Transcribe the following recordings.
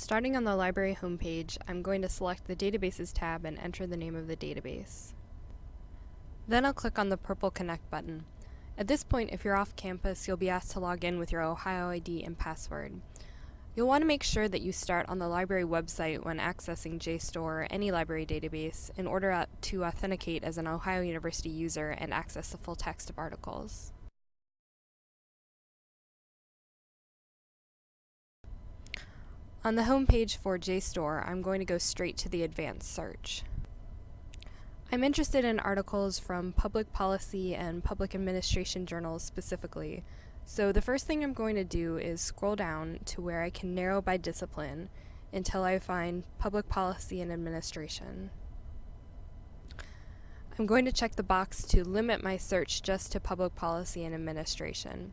Starting on the library homepage, I'm going to select the Databases tab and enter the name of the database. Then I'll click on the purple Connect button. At this point, if you're off campus, you'll be asked to log in with your Ohio ID and password. You'll want to make sure that you start on the library website when accessing JSTOR or any library database in order to authenticate as an Ohio University user and access the full text of articles. On the home page for JSTOR, I'm going to go straight to the advanced search. I'm interested in articles from public policy and public administration journals specifically, so the first thing I'm going to do is scroll down to where I can narrow by discipline until I find public policy and administration. I'm going to check the box to limit my search just to public policy and administration.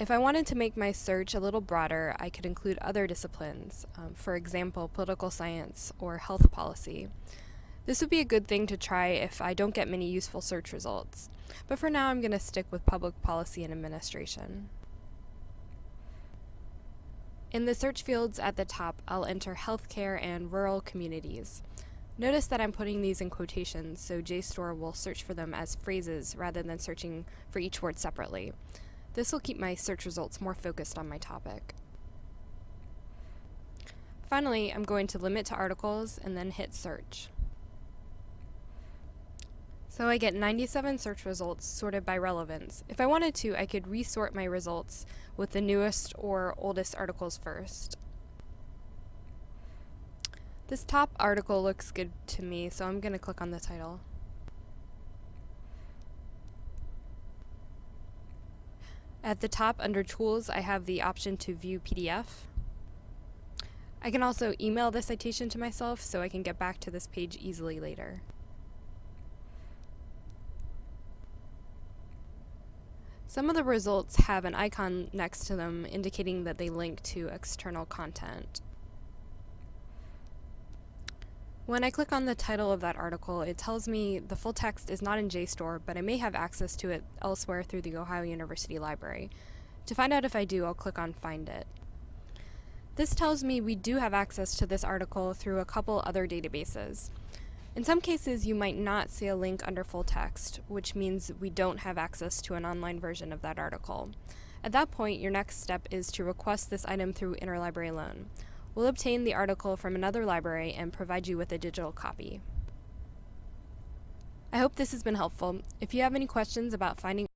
If I wanted to make my search a little broader, I could include other disciplines, um, for example, political science or health policy. This would be a good thing to try if I don't get many useful search results, but for now I'm going to stick with public policy and administration. In the search fields at the top, I'll enter healthcare and rural communities. Notice that I'm putting these in quotations, so JSTOR will search for them as phrases rather than searching for each word separately. This will keep my search results more focused on my topic. Finally, I'm going to limit to articles and then hit search. So I get 97 search results sorted by relevance. If I wanted to, I could resort my results with the newest or oldest articles first. This top article looks good to me, so I'm going to click on the title. At the top under Tools, I have the option to view PDF. I can also email the citation to myself so I can get back to this page easily later. Some of the results have an icon next to them indicating that they link to external content. When I click on the title of that article, it tells me the full text is not in JSTOR, but I may have access to it elsewhere through the Ohio University Library. To find out if I do, I'll click on Find It. This tells me we do have access to this article through a couple other databases. In some cases, you might not see a link under full text, which means we don't have access to an online version of that article. At that point, your next step is to request this item through interlibrary loan. We'll obtain the article from another library and provide you with a digital copy. I hope this has been helpful. If you have any questions about finding